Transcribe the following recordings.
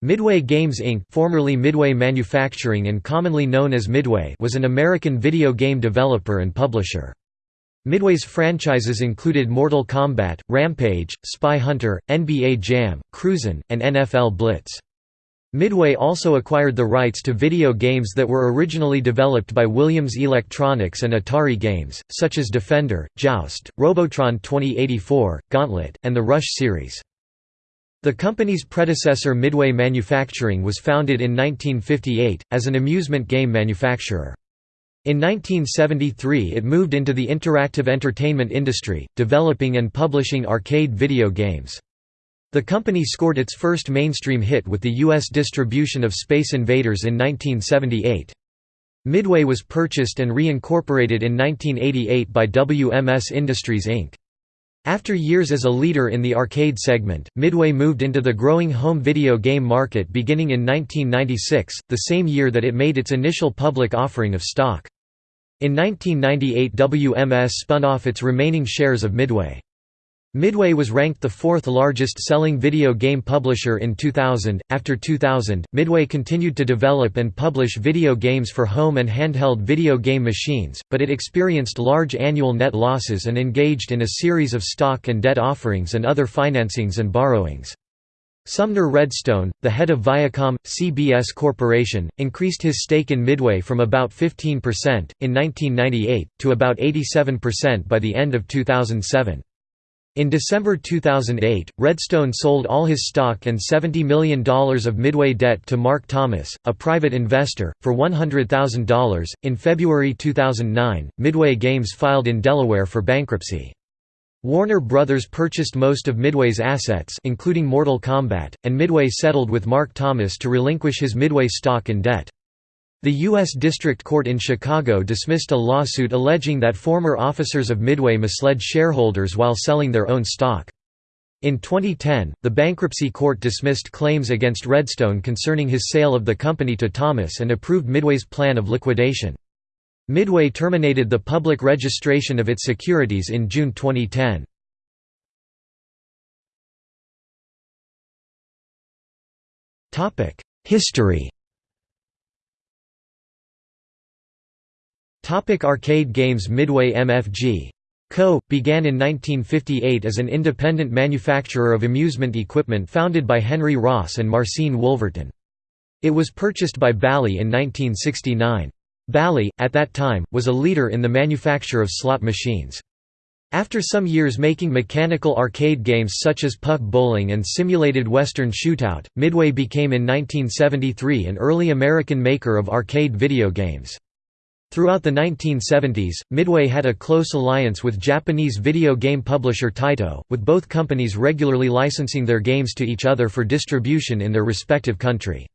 Midway Games Inc. formerly Midway Manufacturing and commonly known as Midway was an American video game developer and publisher. Midway's franchises included Mortal Kombat, Rampage, Spy Hunter, NBA Jam, Cruisin', and NFL Blitz. Midway also acquired the rights to video games that were originally developed by Williams Electronics and Atari Games, such as Defender, Joust, Robotron 2084, Gauntlet, and the Rush series. The company's predecessor Midway Manufacturing was founded in 1958, as an amusement game manufacturer. In 1973 it moved into the interactive entertainment industry, developing and publishing arcade video games. The company scored its first mainstream hit with the U.S. distribution of Space Invaders in 1978. Midway was purchased and reincorporated in 1988 by WMS Industries Inc. After years as a leader in the arcade segment, Midway moved into the growing home video game market beginning in 1996, the same year that it made its initial public offering of stock. In 1998 WMS spun off its remaining shares of Midway. Midway was ranked the fourth largest selling video game publisher in 2000. After 2000, Midway continued to develop and publish video games for home and handheld video game machines, but it experienced large annual net losses and engaged in a series of stock and debt offerings and other financings and borrowings. Sumner Redstone, the head of Viacom, CBS Corporation, increased his stake in Midway from about 15%, in 1998, to about 87% by the end of 2007. In December 2008, Redstone sold all his stock and $70 million of Midway debt to Mark Thomas, a private investor, for $100,000. In February 2009, Midway Games filed in Delaware for bankruptcy. Warner Brothers purchased most of Midway's assets including Mortal Kombat, and Midway settled with Mark Thomas to relinquish his Midway stock and debt. The U.S. District Court in Chicago dismissed a lawsuit alleging that former officers of Midway misled shareholders while selling their own stock. In 2010, the bankruptcy court dismissed claims against Redstone concerning his sale of the company to Thomas and approved Midway's plan of liquidation. Midway terminated the public registration of its securities in June 2010. History Topic arcade games Midway MFG. Co. began in 1958 as an independent manufacturer of amusement equipment founded by Henry Ross and Marcine Wolverton. It was purchased by Bally in 1969. Bally, at that time, was a leader in the manufacture of slot machines. After some years making mechanical arcade games such as Puck Bowling and Simulated Western Shootout, Midway became in 1973 an early American maker of arcade video games. Throughout the 1970s, Midway had a close alliance with Japanese video game publisher Taito, with both companies regularly licensing their games to each other for distribution in their respective country.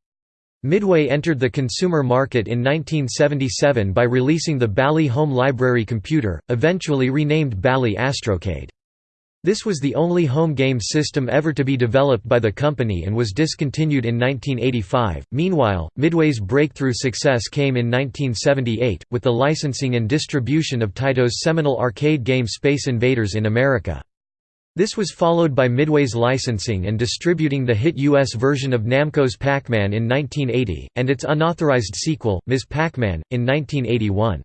Midway entered the consumer market in 1977 by releasing the Bally Home Library computer, eventually renamed Bally Astrocade. This was the only home game system ever to be developed by the company and was discontinued in 1985. Meanwhile, Midway's breakthrough success came in 1978, with the licensing and distribution of Taito's seminal arcade game Space Invaders in America. This was followed by Midway's licensing and distributing the hit U.S. version of Namco's Pac-Man in 1980, and its unauthorized sequel, Ms. Pac-Man, in 1981.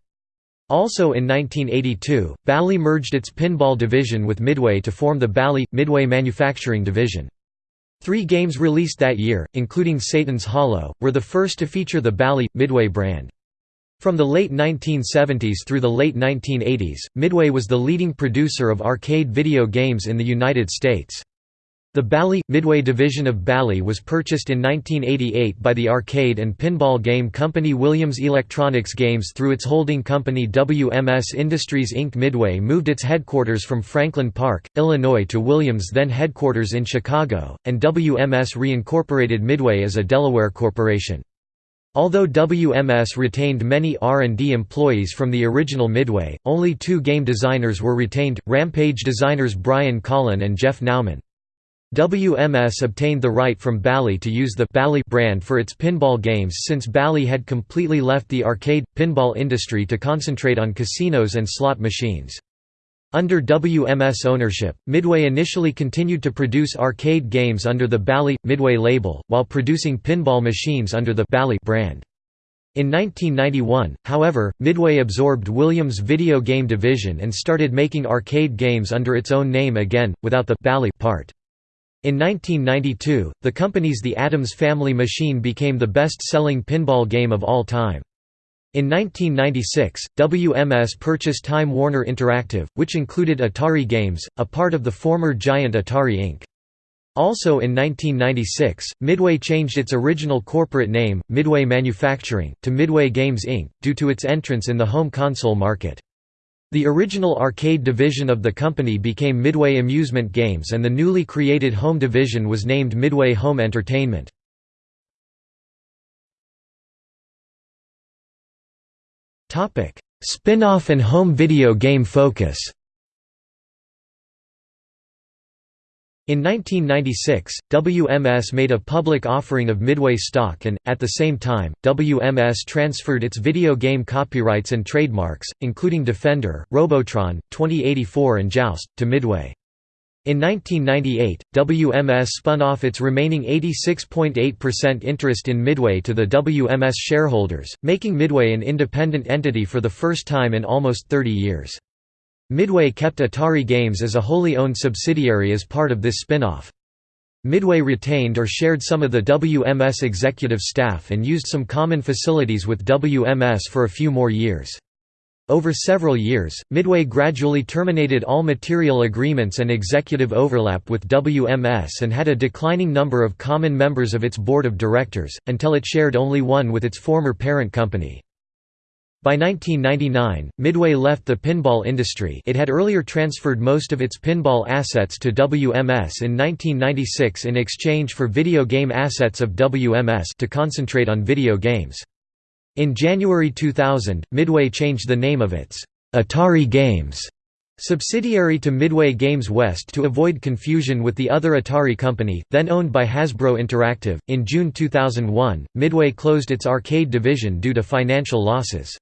Also in 1982, Bally merged its pinball division with Midway to form the Bally – Midway Manufacturing Division. Three games released that year, including Satan's Hollow, were the first to feature the Bally – Midway brand. From the late 1970s through the late 1980s, Midway was the leading producer of arcade video games in the United States. The Bally Midway division of Bally was purchased in 1988 by the arcade and pinball game company Williams Electronics Games through its holding company WMS Industries Inc. Midway moved its headquarters from Franklin Park, Illinois to Williams' then headquarters in Chicago, and WMS reincorporated Midway as a Delaware corporation. Although WMS retained many R&D employees from the original Midway, only two game designers were retained, Rampage designers Brian Colin and Jeff Nauman. WMS obtained the right from Bally to use the Bally brand for its pinball games since Bally had completely left the arcade, pinball industry to concentrate on casinos and slot machines. Under WMS ownership, Midway initially continued to produce arcade games under the Bally Midway label, while producing pinball machines under the Bally brand. In 1991, however, Midway absorbed Williams' video game division and started making arcade games under its own name again, without the Bally part. In 1992, the company's The Addams Family machine became the best-selling pinball game of all time. In 1996, WMS purchased Time Warner Interactive, which included Atari Games, a part of the former giant Atari Inc. Also in 1996, Midway changed its original corporate name, Midway Manufacturing, to Midway Games Inc., due to its entrance in the home console market. The original arcade division of the company became Midway Amusement Games and the newly created home division was named Midway Home Entertainment. Spin-off and home video game focus. In 1996, WMS made a public offering of Midway stock and, at the same time, WMS transferred its video game copyrights and trademarks, including Defender, Robotron, 2084 and Joust, to Midway. In 1998, WMS spun off its remaining 86.8% interest in Midway to the WMS shareholders, making Midway an independent entity for the first time in almost 30 years. Midway kept Atari Games as a wholly owned subsidiary as part of this spin-off. Midway retained or shared some of the WMS executive staff and used some common facilities with WMS for a few more years. Over several years, Midway gradually terminated all material agreements and executive overlap with WMS and had a declining number of common members of its board of directors, until it shared only one with its former parent company. By 1999, Midway left the pinball industry it had earlier transferred most of its pinball assets to WMS in 1996 in exchange for video game assets of WMS to concentrate on video games. In January 2000, Midway changed the name of its Atari Games subsidiary to Midway Games West to avoid confusion with the other Atari company, then owned by Hasbro Interactive. In June 2001, Midway closed its arcade division due to financial losses.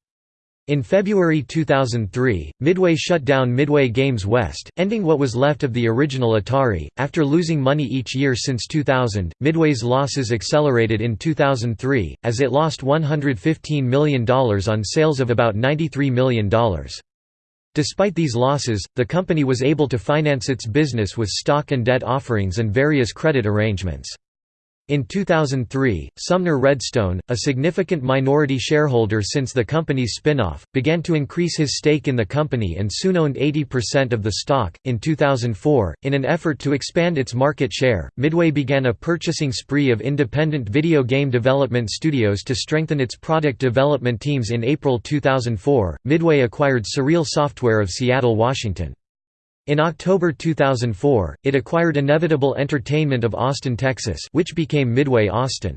In February 2003, Midway shut down Midway Games West, ending what was left of the original Atari. After losing money each year since 2000, Midway's losses accelerated in 2003, as it lost $115 million on sales of about $93 million. Despite these losses, the company was able to finance its business with stock and debt offerings and various credit arrangements. In 2003, Sumner Redstone, a significant minority shareholder since the company's spin-off, began to increase his stake in the company and soon owned 80% of the stock. In 2004, in an effort to expand its market share, Midway began a purchasing spree of independent video game development studios to strengthen its product development teams. In April 2004, Midway acquired Surreal Software of Seattle, Washington. In October 2004, it acquired Inevitable Entertainment of Austin, Texas which became Midway Austin.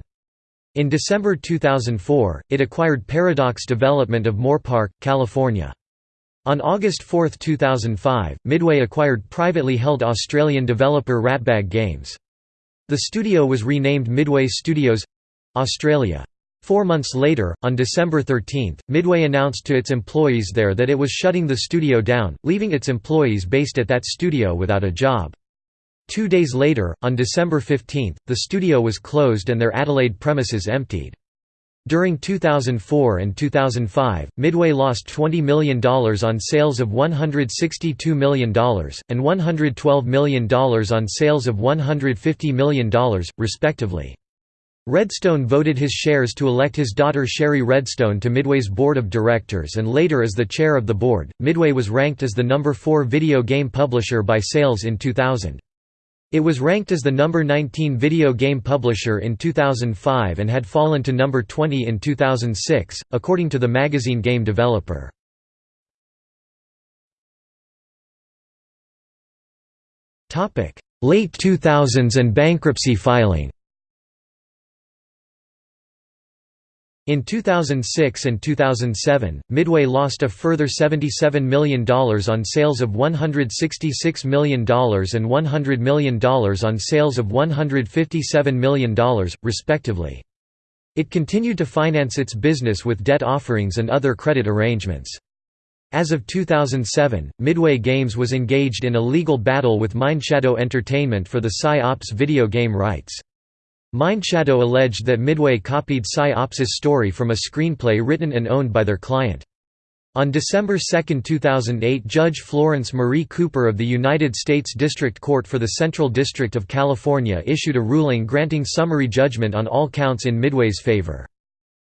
In December 2004, it acquired Paradox Development of Moorpark, California. On August 4, 2005, Midway acquired privately held Australian developer Ratbag Games. The studio was renamed Midway Studios—Australia. Four months later, on December 13, Midway announced to its employees there that it was shutting the studio down, leaving its employees based at that studio without a job. Two days later, on December 15, the studio was closed and their Adelaide premises emptied. During 2004 and 2005, Midway lost $20 million on sales of $162 million, and $112 million on sales of $150 million, respectively. Redstone voted his shares to elect his daughter Shari Redstone to Midway's board of directors and later as the chair of the board. Midway was ranked as the number 4 video game publisher by sales in 2000. It was ranked as the number 19 video game publisher in 2005 and had fallen to number 20 in 2006, according to the magazine Game Developer. Late 2000s and bankruptcy filing In 2006 and 2007, Midway lost a further $77 million on sales of $166 million and $100 million on sales of $157 million, respectively. It continued to finance its business with debt offerings and other credit arrangements. As of 2007, Midway Games was engaged in a legal battle with Mindshadow Entertainment for the Psi-Ops video game rights. Mindshadow alleged that Midway copied Psi-Ops's story from a screenplay written and owned by their client. On December 2, 2008 Judge Florence Marie Cooper of the United States District Court for the Central District of California issued a ruling granting summary judgment on all counts in Midway's favor.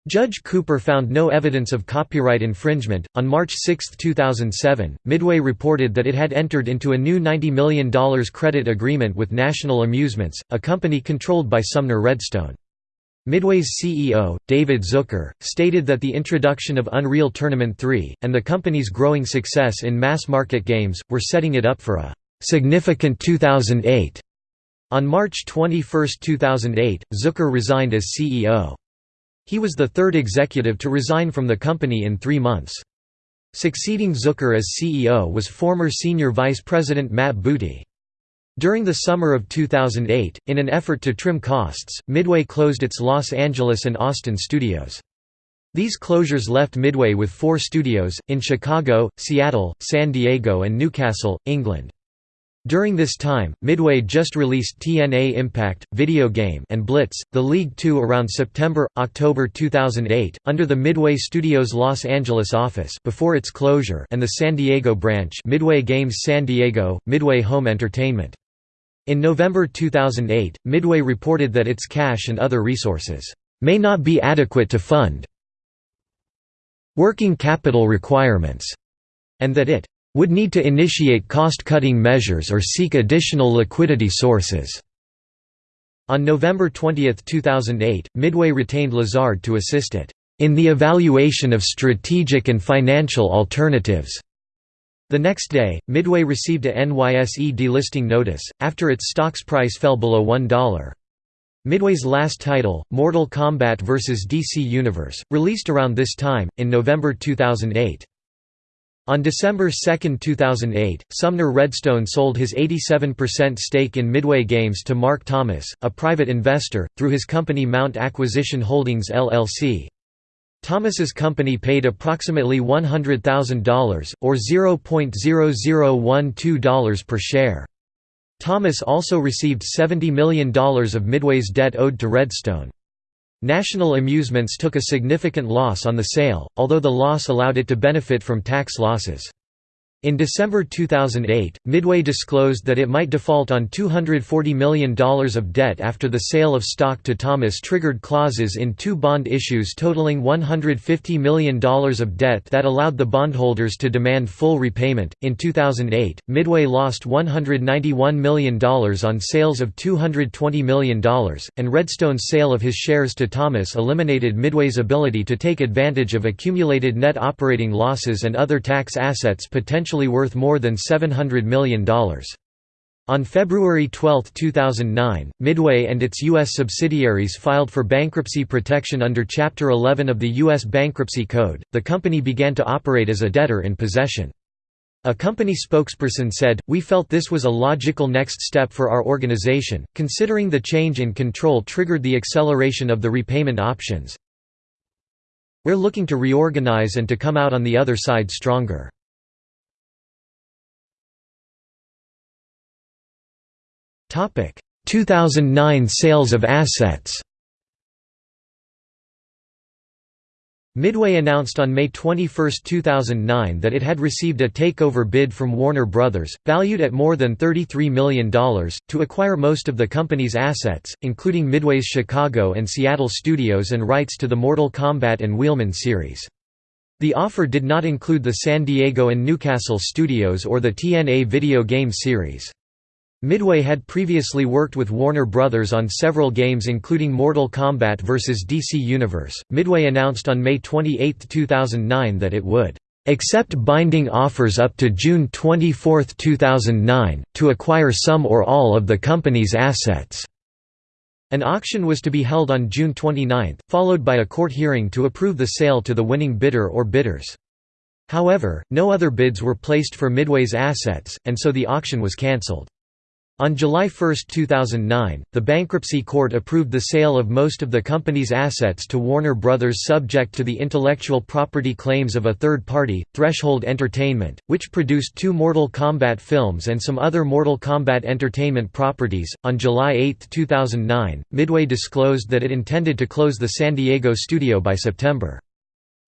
Judge Cooper found no evidence of copyright infringement. On March 6, 2007, Midway reported that it had entered into a new $90 million credit agreement with National Amusements, a company controlled by Sumner Redstone. Midway's CEO, David Zucker, stated that the introduction of Unreal Tournament 3, and the company's growing success in mass-market games, were setting it up for a «significant 2008». On March 21, 2008, Zucker resigned as CEO. He was the third executive to resign from the company in three months. Succeeding Zucker as CEO was former Senior Vice President Matt Booty. During the summer of 2008, in an effort to trim costs, Midway closed its Los Angeles and Austin studios. These closures left Midway with four studios, in Chicago, Seattle, San Diego and Newcastle, England. During this time, Midway just released TNA Impact, video game and Blitz, the League 2 around September-October 2008, under the Midway Studios Los Angeles office before its closure and the San Diego branch Midway Games San Diego, Midway Home Entertainment. In November 2008, Midway reported that its cash and other resources may not be adequate to fund working capital requirements, and that it would need to initiate cost-cutting measures or seek additional liquidity sources. On November 20, 2008, Midway retained Lazard to assist it in the evaluation of strategic and financial alternatives the next day, Midway received a NYSE delisting notice, after its stock's price fell below $1. Midway's last title, Mortal Kombat vs. DC Universe, released around this time, in November 2008. On December 2, 2008, Sumner Redstone sold his 87% stake in Midway Games to Mark Thomas, a private investor, through his company Mount Acquisition Holdings LLC. Thomas's company paid approximately $100,000, or $0.0012 per share. Thomas also received $70 million of Midway's debt owed to Redstone. National Amusements took a significant loss on the sale, although the loss allowed it to benefit from tax losses. In December 2008, Midway disclosed that it might default on $240 million of debt after the sale of stock to Thomas triggered clauses in two bond issues totaling $150 million of debt that allowed the bondholders to demand full repayment. In 2008, Midway lost $191 million on sales of $220 million, and Redstone's sale of his shares to Thomas eliminated Midway's ability to take advantage of accumulated net operating losses and other tax assets potentially potentially worth more than $700 million. On February 12, 2009, Midway and its U.S. subsidiaries filed for bankruptcy protection under Chapter 11 of the U.S. Bankruptcy Code. The company began to operate as a debtor in possession. A company spokesperson said, We felt this was a logical next step for our organization, considering the change in control triggered the acceleration of the repayment options. We're looking to reorganize and to come out on the other side stronger. 2009 sales of assets Midway announced on May 21, 2009 that it had received a takeover bid from Warner Bros., valued at more than $33 million, to acquire most of the company's assets, including Midway's Chicago and Seattle studios and rights to the Mortal Kombat and Wheelman series. The offer did not include the San Diego and Newcastle studios or the TNA video game series. Midway had previously worked with Warner Brothers on several games including Mortal Kombat vs. DC Universe. Midway announced on May 28, 2009 that it would accept binding offers up to June 24, 2009, to acquire some or all of the company's assets. An auction was to be held on June 29, followed by a court hearing to approve the sale to the winning bidder or bidders. However, no other bids were placed for Midway's assets, and so the auction was cancelled. On July 1, 2009, the bankruptcy court approved the sale of most of the company's assets to Warner Brothers subject to the intellectual property claims of a third party, Threshold Entertainment, which produced two Mortal Kombat films and some other Mortal Kombat Entertainment properties. On July 8, 2009, Midway disclosed that it intended to close the San Diego studio by September.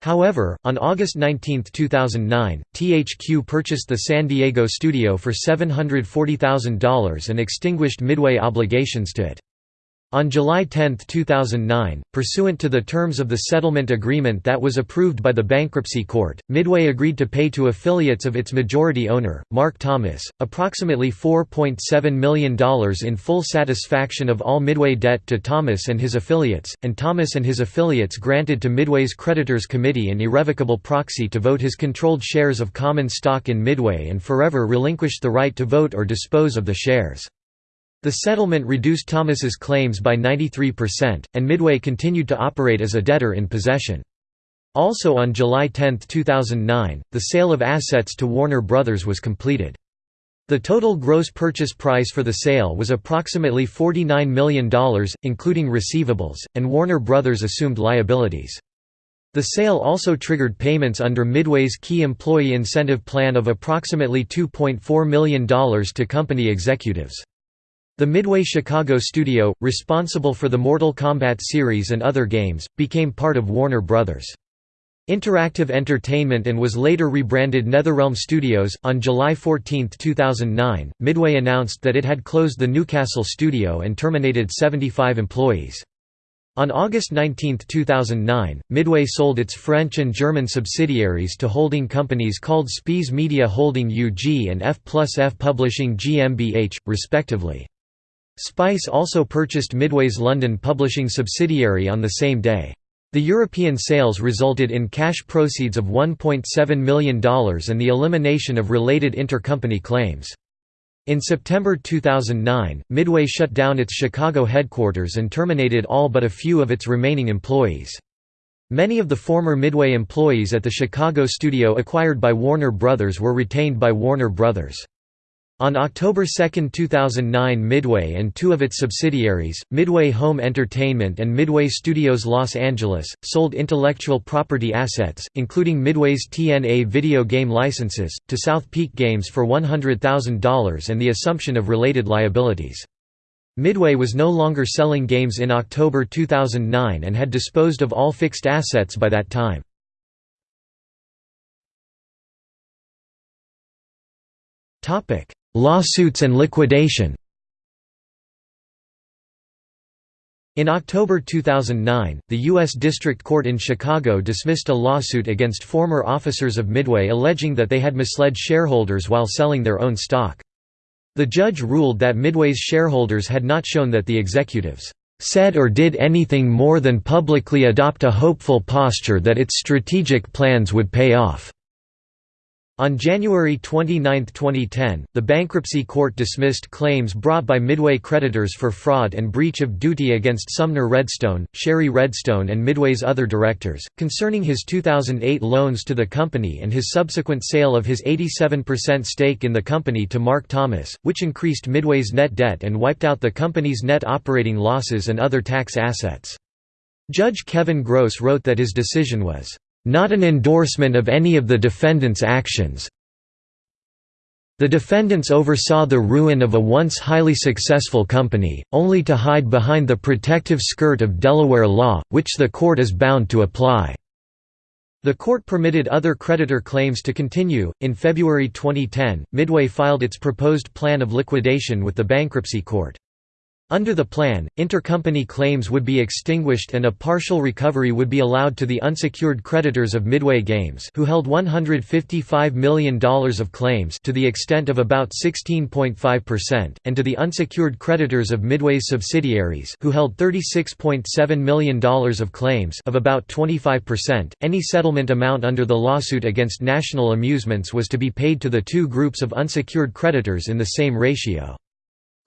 However, on August 19, 2009, THQ purchased the San Diego studio for $740,000 and extinguished Midway obligations to it. On July 10, 2009, pursuant to the terms of the settlement agreement that was approved by the bankruptcy court, Midway agreed to pay to affiliates of its majority owner, Mark Thomas, approximately $4.7 million in full satisfaction of all Midway debt to Thomas and his affiliates, and Thomas and his affiliates granted to Midway's creditors committee an irrevocable proxy to vote his controlled shares of common stock in Midway and forever relinquished the right to vote or dispose of the shares. The settlement reduced Thomas's claims by 93%, and Midway continued to operate as a debtor in possession. Also on July 10, 2009, the sale of assets to Warner Brothers was completed. The total gross purchase price for the sale was approximately $49 million, including receivables, and Warner Brothers assumed liabilities. The sale also triggered payments under Midway's key employee incentive plan of approximately $2.4 million to company executives. The Midway Chicago studio, responsible for the Mortal Kombat series and other games, became part of Warner Bros. Interactive Entertainment and was later rebranded NetherRealm Studios. On July 14, 2009, Midway announced that it had closed the Newcastle studio and terminated 75 employees. On August 19, 2009, Midway sold its French and German subsidiaries to holding companies called Spies Media Holding UG and F plus F Publishing GmbH, respectively. Spies also purchased Midway's London publishing subsidiary on the same day. The European sales resulted in cash proceeds of $1.7 million and the elimination of related intercompany claims. In September 2009, Midway shut down its Chicago headquarters and terminated all but a few of its remaining employees. Many of the former Midway employees at the Chicago studio acquired by Warner Brothers were retained by Warner Brothers. On October 2, 2009 Midway and two of its subsidiaries, Midway Home Entertainment and Midway Studios Los Angeles, sold intellectual property assets, including Midway's TNA video game licenses, to SouthPeak Games for $100,000 and the assumption of related liabilities. Midway was no longer selling games in October 2009 and had disposed of all fixed assets by that time. Topic Lawsuits and liquidation In October 2009, the U.S. District Court in Chicago dismissed a lawsuit against former officers of Midway alleging that they had misled shareholders while selling their own stock. The judge ruled that Midway's shareholders had not shown that the executives said or did anything more than publicly adopt a hopeful posture that its strategic plans would pay off. On January 29, 2010, the bankruptcy court dismissed claims brought by Midway creditors for fraud and breach of duty against Sumner Redstone, Shari Redstone and Midway's other directors, concerning his 2008 loans to the company and his subsequent sale of his 87% stake in the company to Mark Thomas, which increased Midway's net debt and wiped out the company's net operating losses and other tax assets. Judge Kevin Gross wrote that his decision was not an endorsement of any of the defendants' actions. The defendants oversaw the ruin of a once highly successful company, only to hide behind the protective skirt of Delaware law, which the court is bound to apply. The court permitted other creditor claims to continue. In February 2010, Midway filed its proposed plan of liquidation with the bankruptcy court. Under the plan, intercompany claims would be extinguished and a partial recovery would be allowed to the unsecured creditors of Midway Games who held $155 million of claims to the extent of about 16.5%, and to the unsecured creditors of Midway's subsidiaries who held $36.7 million of claims of about 25%. Any settlement amount under the lawsuit against National Amusements was to be paid to the two groups of unsecured creditors in the same ratio.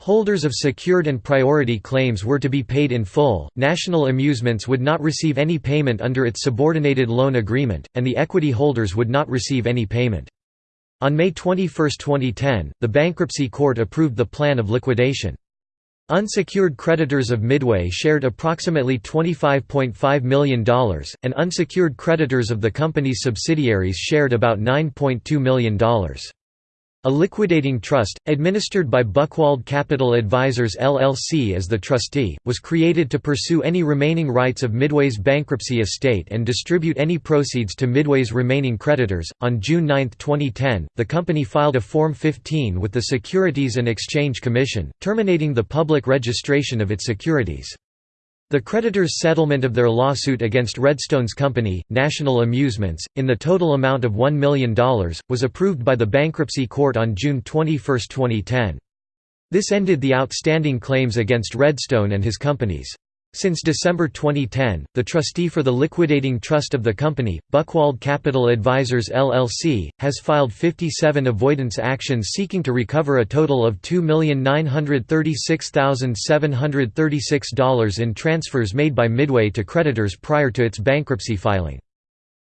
Holders of secured and priority claims were to be paid in full, National Amusements would not receive any payment under its subordinated loan agreement, and the equity holders would not receive any payment. On May 21, 2010, the bankruptcy court approved the plan of liquidation. Unsecured creditors of Midway shared approximately $25.5 million, and unsecured creditors of the company's subsidiaries shared about $9.2 million. A liquidating trust, administered by Buchwald Capital Advisors LLC as the trustee, was created to pursue any remaining rights of Midway's bankruptcy estate and distribute any proceeds to Midway's remaining creditors. On June 9, 2010, the company filed a Form 15 with the Securities and Exchange Commission, terminating the public registration of its securities. The creditors' settlement of their lawsuit against Redstone's company, National Amusements, in the total amount of $1 million, was approved by the bankruptcy court on June 21, 2010. This ended the outstanding claims against Redstone and his companies. Since December 2010, the trustee for the liquidating trust of the company, Buchwald Capital Advisors LLC, has filed 57 avoidance actions seeking to recover a total of $2,936,736 in transfers made by Midway to creditors prior to its bankruptcy filing.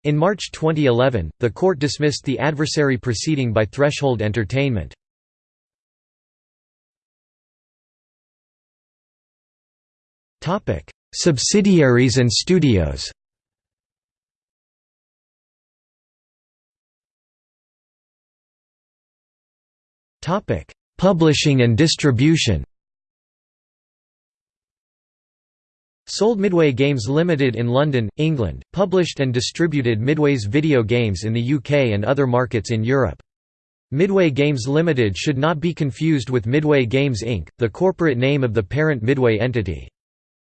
In March 2011, the court dismissed the adversary proceeding by Threshold Entertainment. Topic: Subsidiaries and studios. Topic: Publishing and distribution. Sold Midway Games Limited in London, England, published and distributed Midway's video games in the UK and other markets in Europe. Midway Games Limited should not be confused with Midway Games Inc., the corporate name of the parent Midway entity.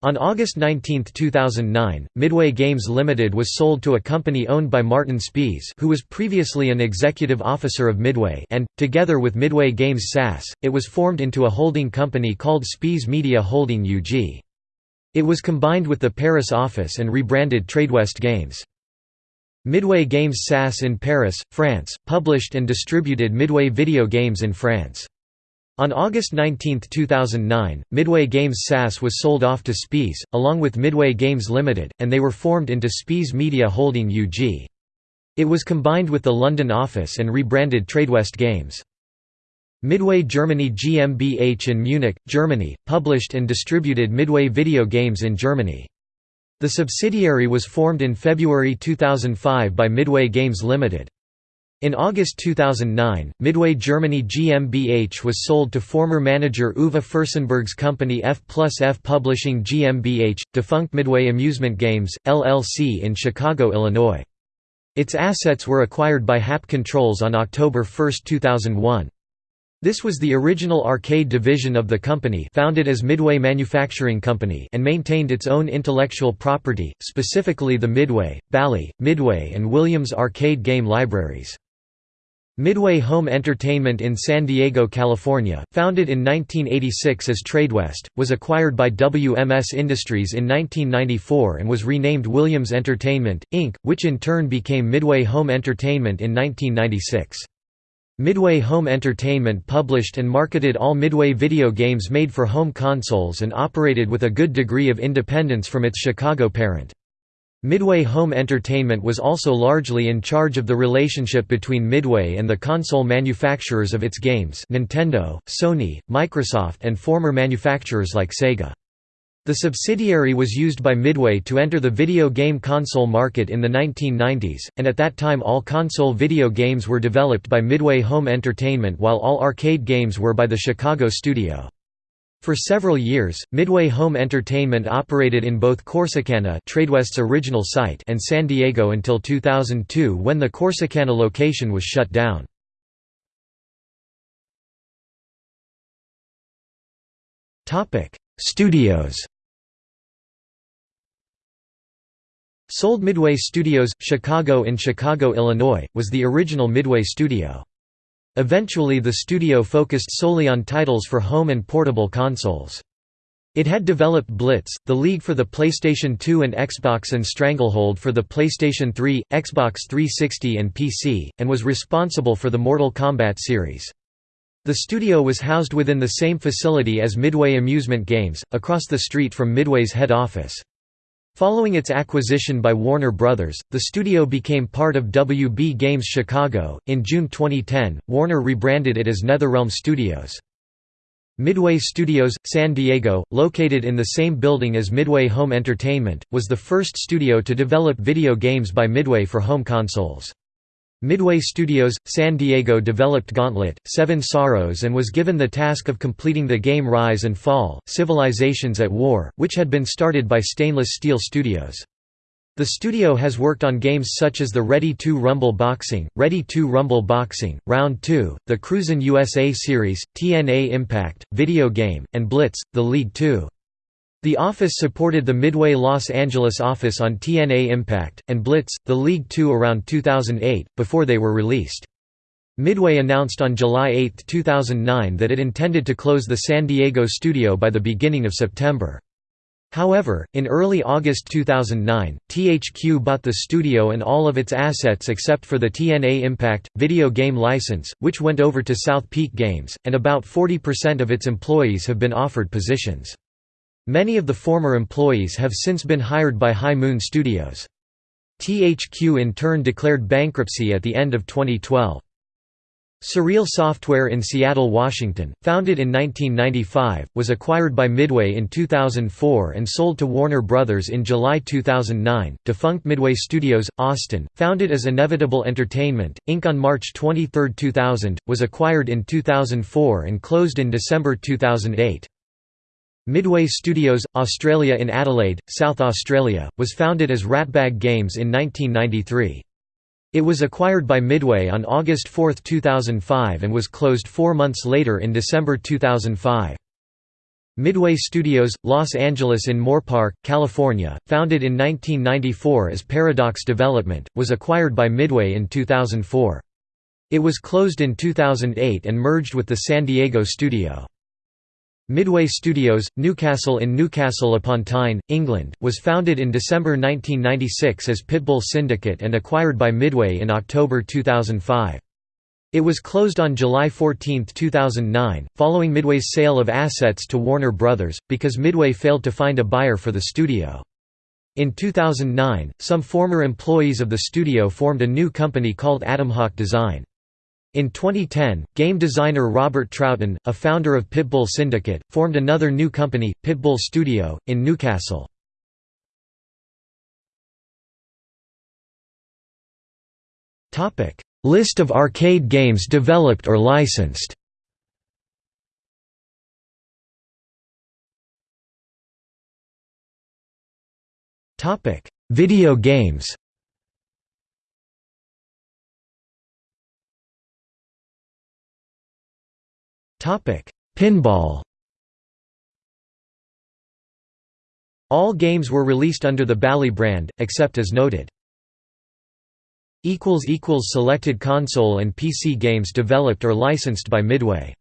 On August 19, 2009, Midway Games Limited was sold to a company owned by Martin Spies who was previously an executive officer of Midway and, together with Midway Games SAS, it was formed into a holding company called Spies Media Holding UG. It was combined with the Paris office and rebranded Tradewest Games. Midway Games SAS in Paris, France, published and distributed Midway video games in France. On August 19, 2009, Midway Games SAS was sold off to Spies, along with Midway Games Limited, and they were formed into Spies Media Holding UG. It was combined with the London office and rebranded Tradewest Games. Midway Germany GmbH in Munich, Germany, published and distributed Midway video games in Germany. The subsidiary was formed in February 2005 by Midway Games Limited. In August 2009, Midway Germany GmbH was sold to former manager Uwe Furstenberg's company F plus F Publishing GmbH, defunct Midway Amusement Games, LLC in Chicago, Illinois. Its assets were acquired by Happ Controls on October 1, 2001. This was the original arcade division of the company founded as Midway Manufacturing Company and maintained its own intellectual property, specifically the Midway, Bally, Midway and Williams arcade game libraries. Midway Home Entertainment in San Diego, California, founded in 1986 as Tradewest, was acquired by WMS Industries in 1994 and was renamed Williams Entertainment, Inc., which in turn became Midway Home Entertainment in 1996. Midway Home Entertainment published and marketed all Midway video games made for home consoles and operated with a good degree of independence from its Chicago parent. Midway Home Entertainment was also largely in charge of the relationship between Midway and the console manufacturers of its games Nintendo, Sony, Microsoft and former manufacturers like Sega. The subsidiary was used by Midway to enter the video game console market in the 1990s, and at that time all console video games were developed by Midway Home Entertainment while all arcade games were by the Chicago studio. For several years, Midway Home Entertainment operated in both Corsicana Tradewest's original site and San Diego until 2002 when the Corsicana location was shut down. Studios Sold Midway Studios, Chicago in Chicago, Illinois, was the original Midway studio. Eventually the studio focused solely on titles for home and portable consoles. It had developed Blitz, the League for the PlayStation 2 and Xbox and Stranglehold for the PlayStation 3, Xbox 360 and PC, and was responsible for the Mortal Kombat series. The studio was housed within the same facility as Midway Amusement Games, across the street from Midway's head office. Following its acquisition by Warner Brothers, the studio became part of WB Games Chicago. In June 2010, Warner rebranded it as NetherRealm Studios. Midway Studios, San Diego, located in the same building as Midway Home Entertainment, was the first studio to develop video games by Midway for home consoles. Midway Studios, San Diego developed Gauntlet, Seven Sorrows and was given the task of completing the game Rise and Fall, Civilizations at War, which had been started by Stainless Steel Studios. The studio has worked on games such as the Ready 2 Rumble Boxing, Ready 2 Rumble Boxing, Round 2, the Cruisin' USA series, TNA Impact, video game, and Blitz, the League 2. The office supported the Midway Los Angeles office on TNA Impact, and Blitz, the League Two around 2008, before they were released. Midway announced on July 8, 2009 that it intended to close the San Diego studio by the beginning of September. However, in early August 2009, THQ bought the studio and all of its assets except for the TNA Impact, video game license, which went over to SouthPeak Games, and about 40% of its employees have been offered positions. Many of the former employees have since been hired by High Moon Studios. THQ in turn declared bankruptcy at the end of 2012. Surreal Software in Seattle, Washington, founded in 1995, was acquired by Midway in 2004 and sold to Warner Brothers in July 2009. Defunct Midway Studios, Austin, founded as Inevitable Entertainment, Inc. on March 23, 2000, was acquired in 2004 and closed in December 2008. Midway Studios, Australia in Adelaide, South Australia, was founded as Ratbag Games in 1993. It was acquired by Midway on August 4, 2005 and was closed four months later in December 2005. Midway Studios, Los Angeles in Moorpark, California, founded in 1994 as Paradox Development, was acquired by Midway in 2004. It was closed in 2008 and merged with the San Diego studio. Midway Studios, Newcastle in Newcastle upon Tyne, England, was founded in December 1996 as Pitbull Syndicate and acquired by Midway in October 2005. It was closed on July 14, 2009, following Midway's sale of assets to Warner Brothers, because Midway failed to find a buyer for the studio. In 2009, some former employees of the studio formed a new company called Atomhawk Design. In 2010, game designer Robert Troughton, a founder of Pitbull Syndicate, formed another new company, Pitbull Studio, in Newcastle. List of arcade games developed or licensed. Video games Pinball. All games were released under the Bally brand, except as noted. Selected console and PC games developed or licensed by Midway